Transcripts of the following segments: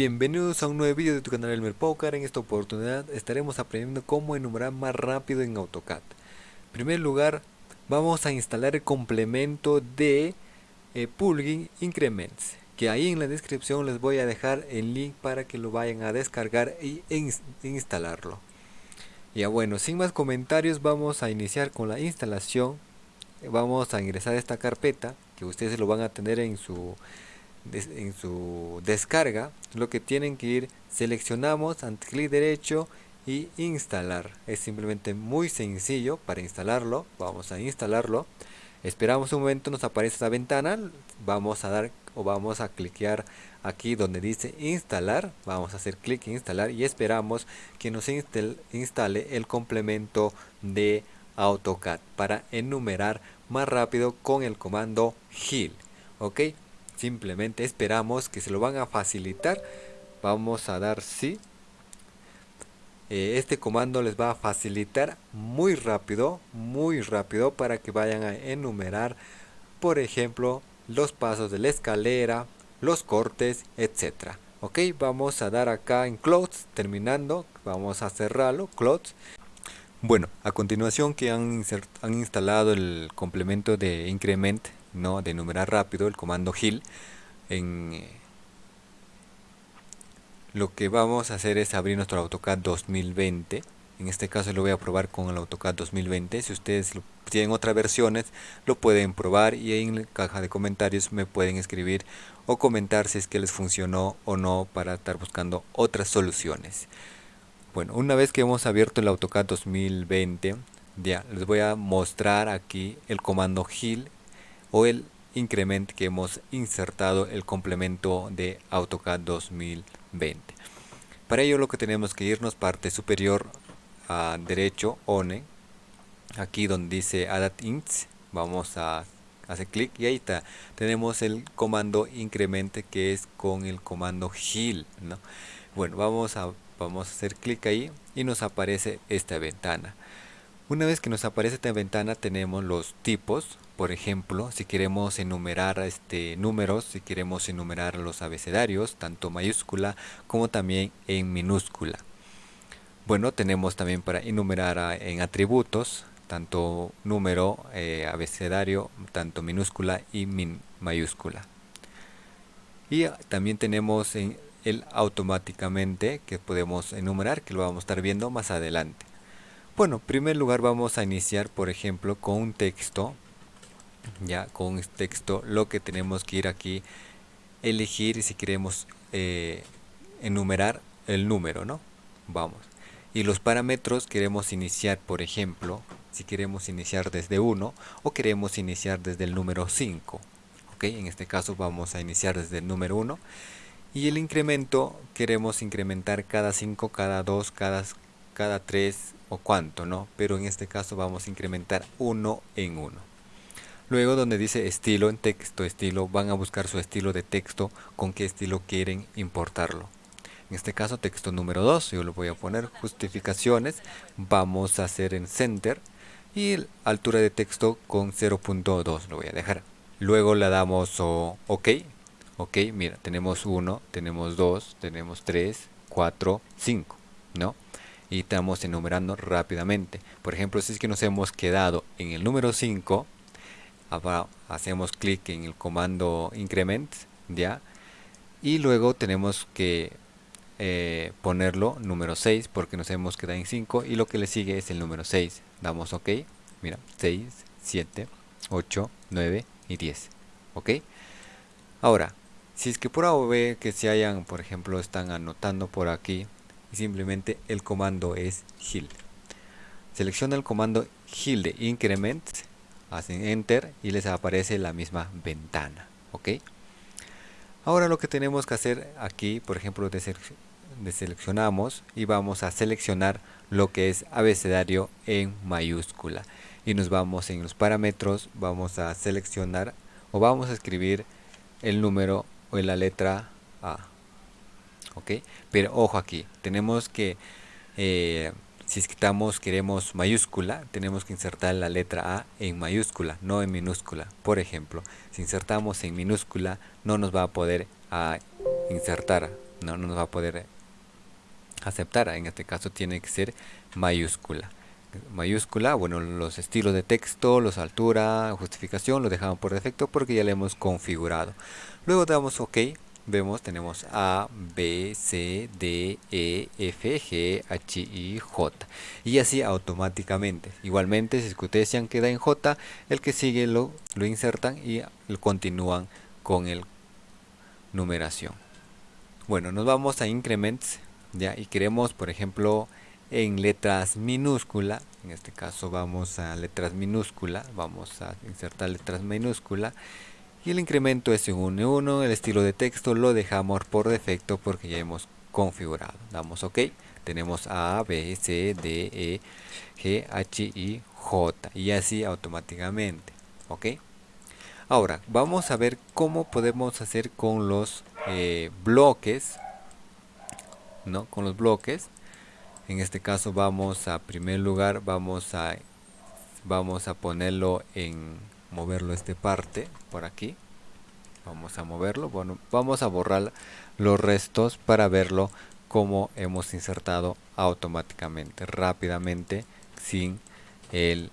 Bienvenidos a un nuevo vídeo de tu canal Elmer Poker. En esta oportunidad estaremos aprendiendo cómo enumerar más rápido en AutoCAD. En primer lugar, vamos a instalar el complemento de eh, plugin Increments. Que ahí en la descripción les voy a dejar el link para que lo vayan a descargar y instalarlo. Ya bueno, sin más comentarios vamos a iniciar con la instalación. Vamos a ingresar a esta carpeta que ustedes lo van a tener en su en su descarga lo que tienen que ir seleccionamos clic derecho y instalar. Es simplemente muy sencillo para instalarlo. Vamos a instalarlo. Esperamos un momento nos aparece esta ventana. Vamos a dar o vamos a cliquear aquí donde dice instalar. Vamos a hacer clic en instalar y esperamos que nos instale el complemento de AutoCAD para enumerar más rápido con el comando heal ok simplemente esperamos que se lo van a facilitar. Vamos a dar sí. Eh, este comando les va a facilitar muy rápido muy rápido para que vayan a enumerar por ejemplo los pasos de la escalera los cortes etcétera. Ok vamos a dar acá en close terminando vamos a cerrarlo close bueno a continuación que han, han instalado el complemento de increment no de enumerar rápido el comando heal en eh, lo que vamos a hacer es abrir nuestro AutoCAD 2020 en este caso lo voy a probar con el AutoCAD 2020 si ustedes tienen otras versiones lo pueden probar y en la caja de comentarios me pueden escribir o comentar si es que les funcionó o no para estar buscando otras soluciones. Bueno una vez que hemos abierto el AutoCAD 2020 ya les voy a mostrar aquí el comando heal o el increment que hemos insertado el complemento de AutoCAD 2020 para ello lo que tenemos que irnos parte superior a derecho ONE. Aquí donde dice Add Ints vamos a hacer clic y ahí está. Tenemos el comando incremente que es con el comando heal ¿no? bueno vamos a vamos a hacer clic ahí y nos aparece esta ventana una vez que nos aparece esta ventana tenemos los tipos por ejemplo, si queremos enumerar este, números, si queremos enumerar los abecedarios, tanto mayúscula como también en minúscula. Bueno, tenemos también para enumerar en atributos, tanto número, eh, abecedario, tanto minúscula y min mayúscula. Y también tenemos en el automáticamente que podemos enumerar, que lo vamos a estar viendo más adelante. Bueno, en primer lugar vamos a iniciar, por ejemplo, con un texto ya con este texto lo que tenemos que ir aquí elegir si queremos eh, enumerar el número no vamos. Y los parámetros queremos iniciar por ejemplo si queremos iniciar desde 1 o queremos iniciar desde el número 5 ok en este caso vamos a iniciar desde el número 1 y el incremento queremos incrementar cada 5 cada 2 cada cada 3 o cuánto no pero en este caso vamos a incrementar 1 en 1 Luego donde dice estilo en texto estilo van a buscar su estilo de texto con qué estilo quieren importarlo. En este caso texto número 2 yo lo voy a poner justificaciones vamos a hacer en center y altura de texto con 0.2 lo voy a dejar. Luego le damos OK. Ok, mira, tenemos 1, tenemos 2, tenemos 3, 4, 5, ¿no? Y estamos enumerando rápidamente. Por ejemplo, si es que nos hemos quedado en el número 5, hacemos clic en el comando increment ya y luego tenemos que eh, ponerlo número 6 porque nos hemos quedado en 5 y lo que le sigue es el número 6 damos ok. Mira 6 7 8 9 y 10 ok. Ahora si es que por A o B que se hayan por ejemplo están anotando por aquí y simplemente el comando es heal selecciona el comando heal de increment hacen enter y les aparece la misma ventana ok ahora lo que tenemos que hacer aquí por ejemplo deseleccionamos y vamos a seleccionar lo que es abecedario en mayúscula. Y nos vamos en los parámetros vamos a seleccionar o vamos a escribir el número o la letra A ok pero ojo aquí tenemos que eh, si estamos, queremos mayúscula, tenemos que insertar la letra A en mayúscula, no en minúscula. Por ejemplo, si insertamos en minúscula, no nos va a poder a insertar no, no nos va a poder aceptar. En este caso tiene que ser mayúscula. Mayúscula bueno los estilos de texto los altura justificación lo dejamos por defecto porque ya le hemos configurado. Luego damos ok vemos tenemos A, B, C, D, E, F, G, H, I, J. Y así automáticamente. Igualmente si ustedes se han quedado en J el que sigue lo, lo insertan y continúan con el numeración. Bueno nos vamos a increments ya y queremos por ejemplo en letras minúscula en este caso vamos a letras minúscula vamos a insertar letras minúscula y el incremento es 1 1 el estilo de texto lo dejamos por defecto porque ya hemos configurado. Damos ok tenemos A, B, C, D, E, G, H, I, J y así automáticamente ok. Ahora vamos a ver cómo podemos hacer con los eh, bloques no con los bloques. En este caso vamos a primer lugar vamos a vamos a ponerlo en moverlo esta parte por aquí. Vamos a moverlo. Bueno vamos a borrar los restos para verlo como hemos insertado automáticamente rápidamente sin el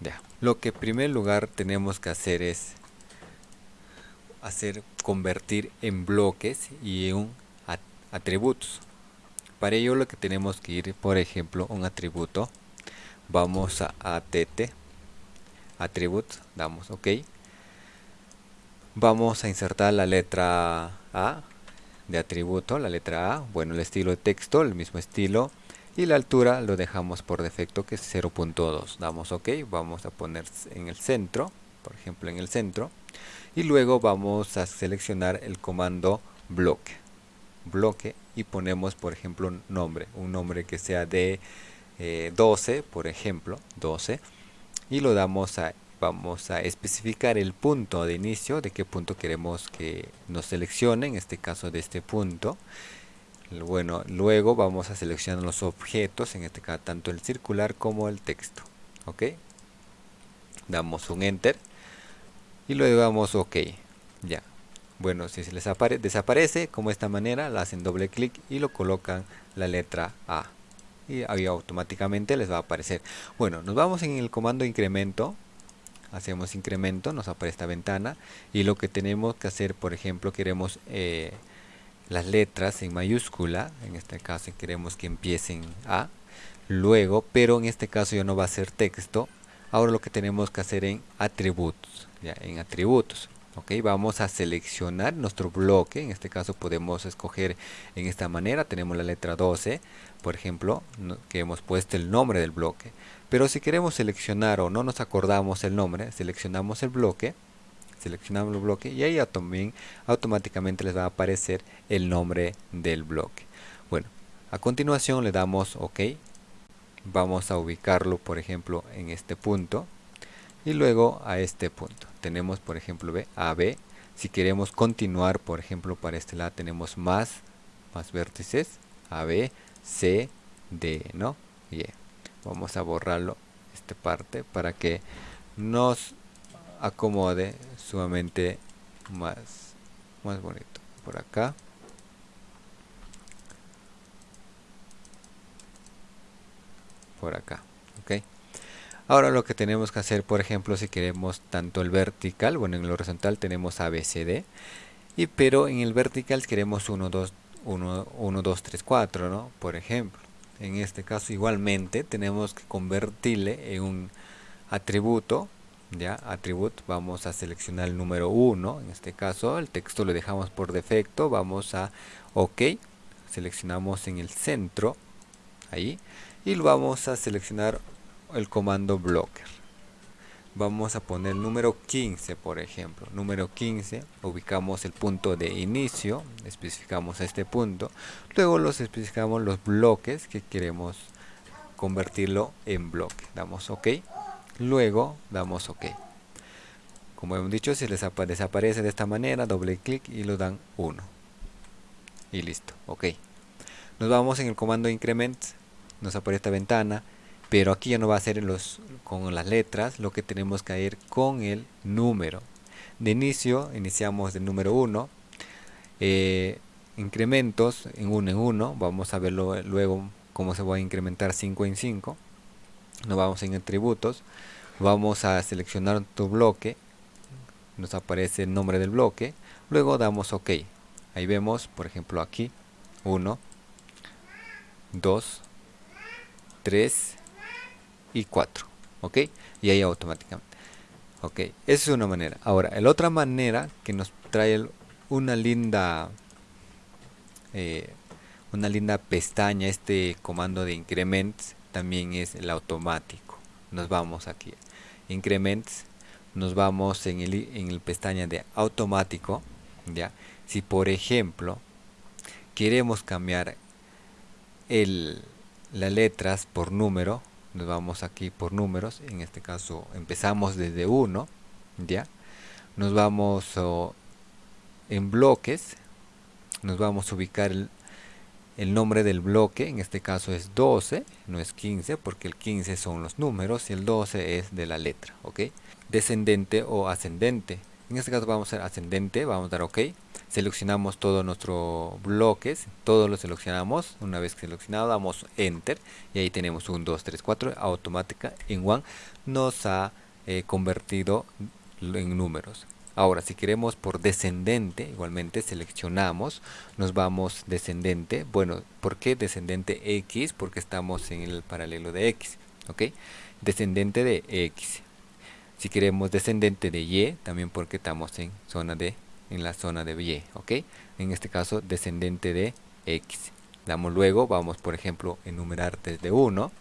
ya. Lo que en primer lugar tenemos que hacer es hacer convertir en bloques y en atributos. Para ello lo que tenemos que ir por ejemplo un atributo. Vamos a att attribute damos ok. Vamos a insertar la letra a de atributo la letra a bueno el estilo de texto el mismo estilo y la altura lo dejamos por defecto que es 0.2 damos ok vamos a poner en el centro por ejemplo en el centro y luego vamos a seleccionar el comando bloque. Bloque y ponemos por ejemplo un nombre un nombre que sea de 12 eh, por ejemplo 12 y lo damos a vamos a especificar el punto de inicio de qué punto queremos que nos seleccione en este caso de este punto. Bueno luego vamos a seleccionar los objetos en este caso tanto el circular como el texto ok damos un enter y luego damos ok ya. Bueno, si se les desaparece, como esta manera, le hacen doble clic y lo colocan la letra A. Y ahí automáticamente les va a aparecer. Bueno, nos vamos en el comando incremento. Hacemos incremento, nos aparece esta ventana. Y lo que tenemos que hacer, por ejemplo, queremos eh, las letras en mayúscula. En este caso queremos que empiecen A. Luego, pero en este caso ya no va a ser texto. Ahora lo que tenemos que hacer en atributos. Ya, en atributos ok vamos a seleccionar nuestro bloque. En este caso podemos escoger en esta manera. Tenemos la letra 12 por ejemplo que hemos puesto el nombre del bloque. Pero si queremos seleccionar o no nos acordamos el nombre seleccionamos el bloque seleccionamos el bloque y ahí también automáticamente les va a aparecer el nombre del bloque. Bueno a continuación le damos ok. Vamos a ubicarlo por ejemplo en este punto y luego a este punto tenemos por ejemplo B, AB si queremos continuar por ejemplo para este lado tenemos más más vértices AB, C, D ¿no? y e. vamos a borrarlo esta parte para que nos acomode sumamente más más bonito por acá por acá ok Ahora lo que tenemos que hacer, por ejemplo, si queremos tanto el vertical, bueno, en el horizontal tenemos ABCD, y pero en el vertical queremos 1, 2, 1, 1, 2, 3, 4, ¿no? Por ejemplo, en este caso igualmente tenemos que convertirle en un atributo, ya, atributo, vamos a seleccionar el número 1, en este caso el texto lo dejamos por defecto, vamos a OK, seleccionamos en el centro, ahí, y lo vamos a seleccionar el comando blocker. Vamos a poner número 15 por ejemplo. Número 15 ubicamos el punto de inicio especificamos este punto. Luego los especificamos los bloques que queremos convertirlo en bloque. Damos ok. Luego damos ok. Como hemos dicho si les desaparece de esta manera doble clic y lo dan 1 y listo. Ok. Nos vamos en el comando increment. Nos aparece esta ventana pero aquí ya no va a ser los, con las letras lo que tenemos que ir con el número. De inicio iniciamos del número 1 eh, incrementos en uno en uno vamos a verlo luego cómo se va a incrementar 5 en 5 nos vamos en atributos vamos a seleccionar tu bloque nos aparece el nombre del bloque luego damos ok. Ahí vemos por ejemplo aquí 1 2 3 y 4 ok y ahí automáticamente. Ok esa es una manera. Ahora la otra manera que nos trae una linda eh, una linda pestaña este comando de increments también es el automático. Nos vamos aquí. Increments nos vamos en el, en el pestaña de automático ya si por ejemplo queremos cambiar el, las letras por número nos vamos aquí por números en este caso empezamos desde 1 ya nos vamos en bloques nos vamos a ubicar el, el, nombre del bloque en este caso es 12 no es 15 porque el 15 son los números y el 12 es de la letra ok descendente o ascendente en este caso vamos a ser ascendente vamos a dar ok seleccionamos todos nuestros bloques, todos los seleccionamos, una vez seleccionado damos enter y ahí tenemos 1, 2, 3, 4, automática en one nos ha eh, convertido en números. Ahora si queremos por descendente, igualmente seleccionamos, nos vamos descendente, bueno, ¿por qué descendente X? Porque estamos en el paralelo de X, ¿ok? Descendente de X. Si queremos descendente de Y, también porque estamos en zona de en la zona de Y, ¿ok? En este caso, descendente de X. Damos luego, vamos por ejemplo, enumerar desde 1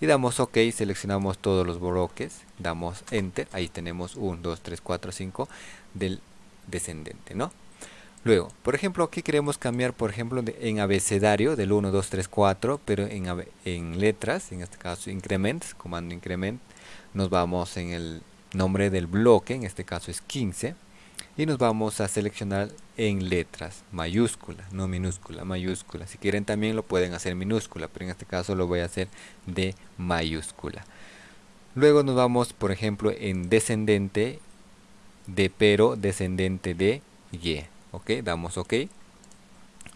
y damos OK, seleccionamos todos los bloques, damos Enter, ahí tenemos 1, 2, 3, 4, 5 del descendente, ¿no? Luego, por ejemplo, aquí queremos cambiar, por ejemplo, en abecedario del 1, 2, 3, 4, pero en, en letras, en este caso increments, comando increment, nos vamos en el nombre del bloque, en este caso es 15, y nos vamos a seleccionar en letras mayúscula no minúscula mayúscula. Si quieren también lo pueden hacer minúscula pero en este caso lo voy a hacer de mayúscula. Luego nos vamos por ejemplo en descendente de pero descendente de y ok damos ok.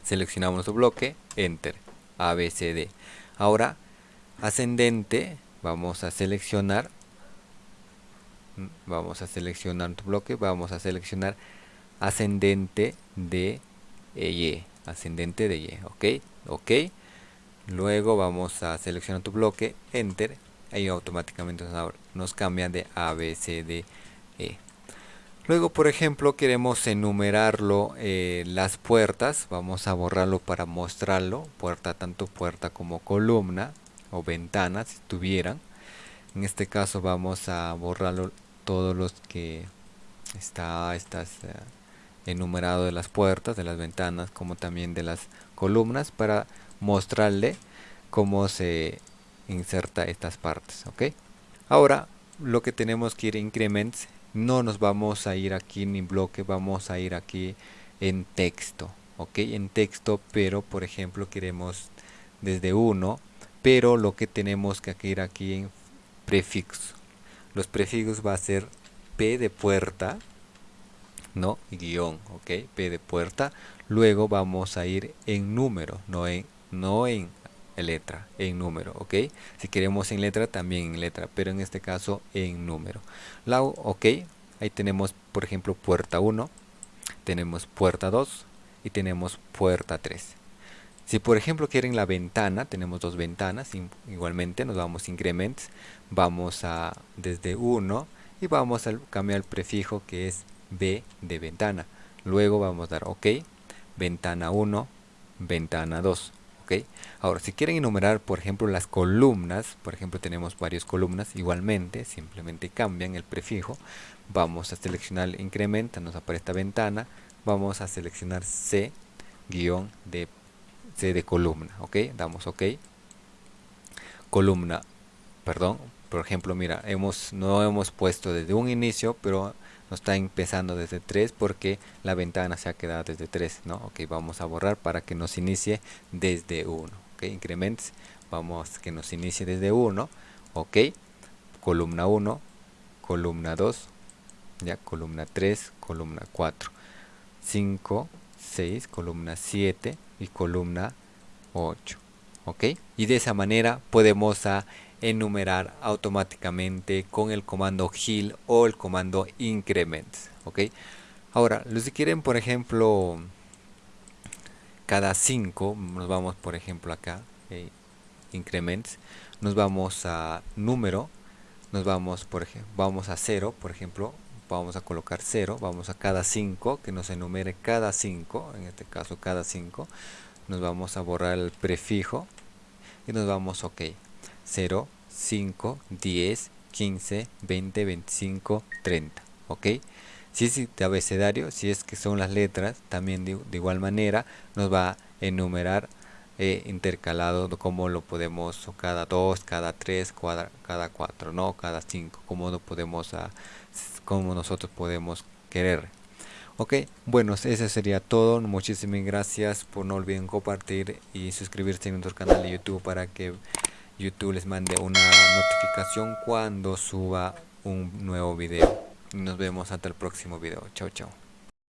Seleccionamos nuestro bloque enter abcd ahora ascendente vamos a seleccionar vamos a seleccionar tu bloque vamos a seleccionar ascendente de y ascendente de y ok ok. Luego vamos a seleccionar tu bloque enter ahí automáticamente nos cambia de a b c d e. Luego por ejemplo queremos enumerarlo eh, las puertas vamos a borrarlo para mostrarlo puerta tanto puerta como columna o ventana si tuvieran en este caso vamos a borrarlo todos los que está estas enumerado de las puertas, de las ventanas, como también de las columnas para mostrarle cómo se inserta estas partes, ¿ok? Ahora lo que tenemos que ir increments, no nos vamos a ir aquí en bloque, vamos a ir aquí en texto, ¿ok? En texto, pero por ejemplo queremos desde 1, pero lo que tenemos que ir aquí en prefixo, los prefijos va a ser P de puerta, ¿no? Guión, ¿ok? P de puerta. Luego vamos a ir en número, no en, no en letra, en número, ¿ok? Si queremos en letra, también en letra, pero en este caso en número. La, ¿ok? Ahí tenemos, por ejemplo, puerta 1, tenemos puerta 2 y tenemos puerta 3. Si por ejemplo quieren la ventana, tenemos dos ventanas, igualmente nos vamos a increments, vamos a desde 1 y vamos a cambiar el prefijo que es B de ventana. Luego vamos a dar OK, ventana 1, ventana 2. ¿ok? Ahora, si quieren enumerar, por ejemplo, las columnas, por ejemplo, tenemos varias columnas, igualmente, simplemente cambian el prefijo. Vamos a seleccionar incrementa, nos aparece esta ventana. Vamos a seleccionar C, de de columna, ok, damos ok, columna, perdón, por ejemplo, mira, hemos no hemos puesto desde un inicio, pero nos está empezando desde 3 porque la ventana se ha quedado desde 3, ¿no? Ok, vamos a borrar para que nos inicie desde 1, ok, increments, vamos que nos inicie desde 1, ok, columna 1, columna 2, ya, columna 3, columna 4, 5, 6 columna 7 y columna 8 ok y de esa manera podemos enumerar automáticamente con el comando heal o el comando increment ok ahora los que quieren por ejemplo cada 5 nos vamos por ejemplo acá eh, increments nos vamos a número nos vamos por ejemplo vamos a 0 por ejemplo vamos a colocar 0 vamos a cada 5 que nos enumere cada 5 en este caso cada 5 nos vamos a borrar el prefijo y nos vamos ok 0 5 10 15 20 25 30 ok. Si es de abecedario si es que son las letras también de, igual manera nos va a enumerar eh, intercalado como lo podemos cada 2 cada 3 cada 4 no cada 5 como lo podemos a, como nosotros podemos querer. Ok bueno eso sería todo. Muchísimas gracias por no olviden compartir y suscribirse a nuestro canal de youtube para que youtube les mande una notificación cuando suba un nuevo video. Nos vemos hasta el próximo video. Chao chao